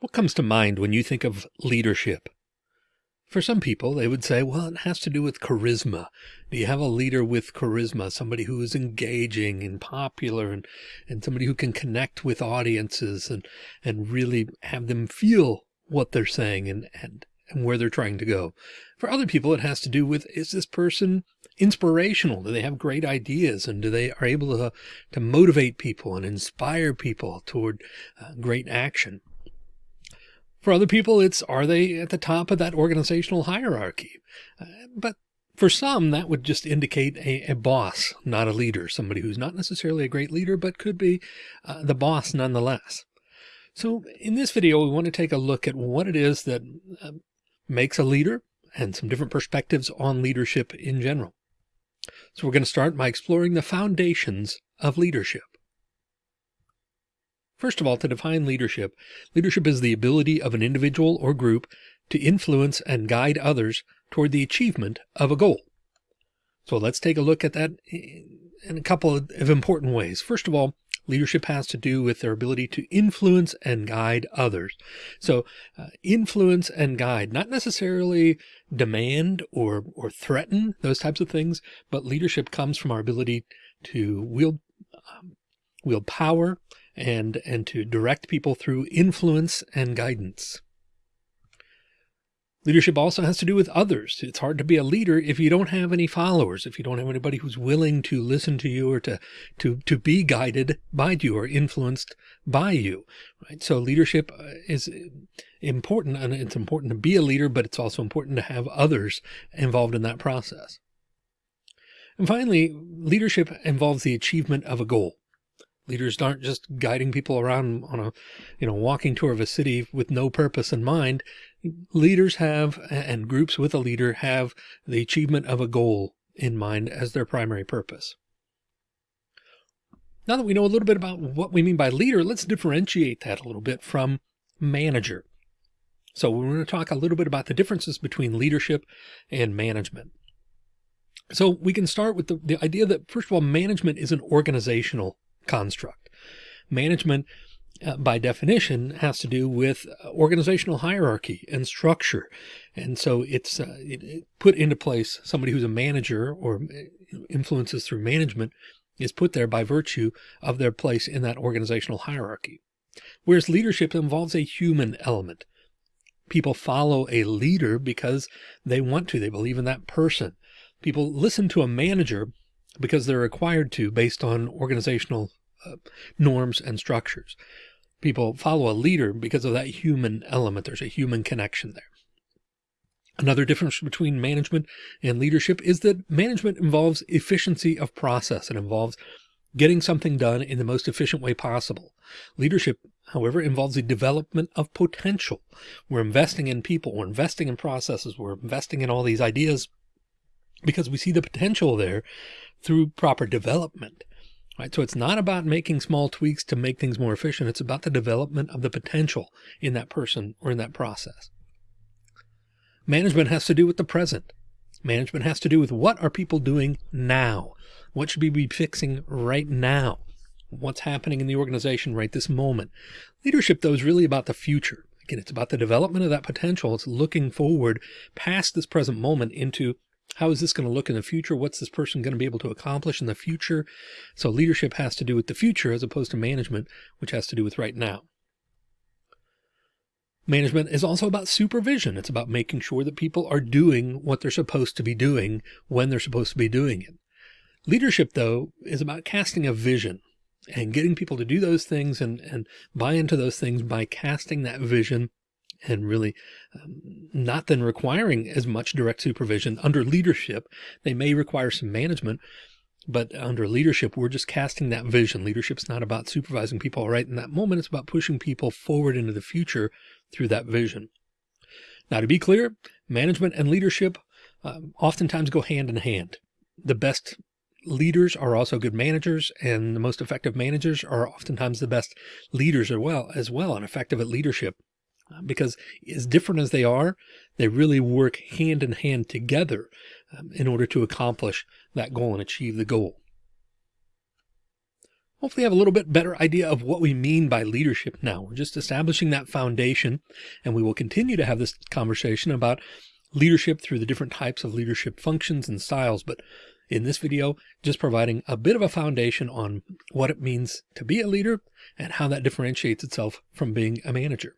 What comes to mind when you think of leadership? For some people, they would say, well, it has to do with charisma. Do you have a leader with charisma, somebody who is engaging and popular and, and somebody who can connect with audiences and, and really have them feel what they're saying and, and, and where they're trying to go. For other people, it has to do with, is this person inspirational? Do they have great ideas and do they are able to, to motivate people and inspire people toward uh, great action? For other people, it's are they at the top of that organizational hierarchy? Uh, but for some, that would just indicate a, a, boss, not a leader, somebody who's not necessarily a great leader, but could be uh, the boss nonetheless. So in this video, we want to take a look at what it is that uh, makes a leader and some different perspectives on leadership in general. So we're going to start by exploring the foundations of leadership. First of all, to define leadership, leadership is the ability of an individual or group to influence and guide others toward the achievement of a goal. So let's take a look at that in a couple of important ways. First of all, leadership has to do with their ability to influence and guide others. So uh, influence and guide, not necessarily demand or, or threaten those types of things, but leadership comes from our ability to wield, um, wield power and, and to direct people through influence and guidance. Leadership also has to do with others. It's hard to be a leader if you don't have any followers, if you don't have anybody who's willing to listen to you or to, to, to be guided by you or influenced by you, right? So leadership uh, is important and it's important to be a leader, but it's also important to have others involved in that process. And finally, leadership involves the achievement of a goal. Leaders aren't just guiding people around on a, you know, walking tour of a city with no purpose in mind. Leaders have, and groups with a leader have the achievement of a goal in mind as their primary purpose. Now that we know a little bit about what we mean by leader, let's differentiate that a little bit from manager. So we're going to talk a little bit about the differences between leadership and management. So we can start with the, the idea that first of all, management is an organizational construct. Management, uh, by definition, has to do with organizational hierarchy and structure. And so it's uh, it, it put into place somebody who's a manager or uh, influences through management is put there by virtue of their place in that organizational hierarchy. Whereas leadership involves a human element. People follow a leader because they want to, they believe in that person. People listen to a manager because they're required to based on organizational uh, norms and structures. People follow a leader because of that human element. There's a human connection there. Another difference between management and leadership is that management involves efficiency of process. It involves getting something done in the most efficient way possible. Leadership, however, involves the development of potential. We're investing in people, we're investing in processes, we're investing in all these ideas because we see the potential there through proper development right? So it's not about making small tweaks to make things more efficient. It's about the development of the potential in that person or in that process. Management has to do with the present. Management has to do with what are people doing now? What should we be fixing right now? What's happening in the organization right this moment? Leadership, though, is really about the future. Again, it's about the development of that potential. It's looking forward past this present moment into how is this going to look in the future? What's this person going to be able to accomplish in the future? So leadership has to do with the future as opposed to management, which has to do with right now. Management is also about supervision. It's about making sure that people are doing what they're supposed to be doing when they're supposed to be doing it. Leadership, though, is about casting a vision and getting people to do those things and, and buy into those things by casting that vision and really um, not then requiring as much direct supervision under leadership. They may require some management, but under leadership, we're just casting that vision. Leadership's not about supervising people right in that moment. It's about pushing people forward into the future through that vision. Now, to be clear, management and leadership um, oftentimes go hand in hand. The best leaders are also good managers and the most effective managers are oftentimes the best leaders as well as well and effective at leadership because as different as they are, they really work hand in hand together um, in order to accomplish that goal and achieve the goal. hopefully have a little bit better idea of what we mean by leadership now. We're just establishing that foundation, and we will continue to have this conversation about leadership through the different types of leadership functions and styles. But in this video, just providing a bit of a foundation on what it means to be a leader and how that differentiates itself from being a manager.